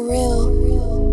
real.